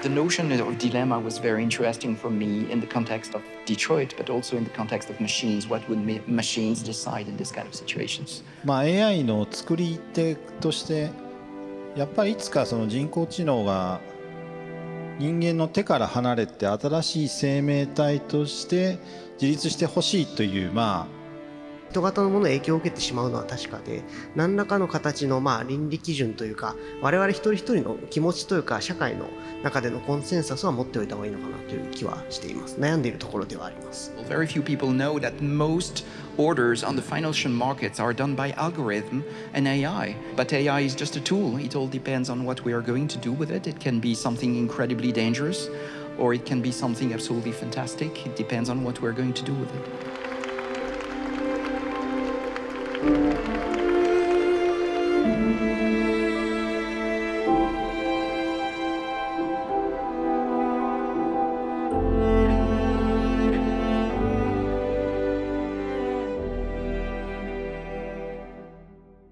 The notion of dilemma was very interesting for me in the context of Detroit, but also in the context of machines. What would ma- machines decide in this kind of situations? まあ、AI の作り手としてやっぱりいつかその人工知能が人間の手から離れて新しい生命体として自立してほしいというまあ人型のものに影響を受けてしまうのは確かで何らかの形のまあ倫理基準というか我々一人一人の気持ちというか社会の中でのコンセンサスは持っておいた方がいいのかなという気はしています悩んでいるところではあります Very few people know that most orders on the financial markets are done by algorithm and AI. But AI is just a tool. It all depends on what we are going to do with it. It can be something incredibly dangerous or it can be something absolutely fantastic. It depends on what we're going to do with it.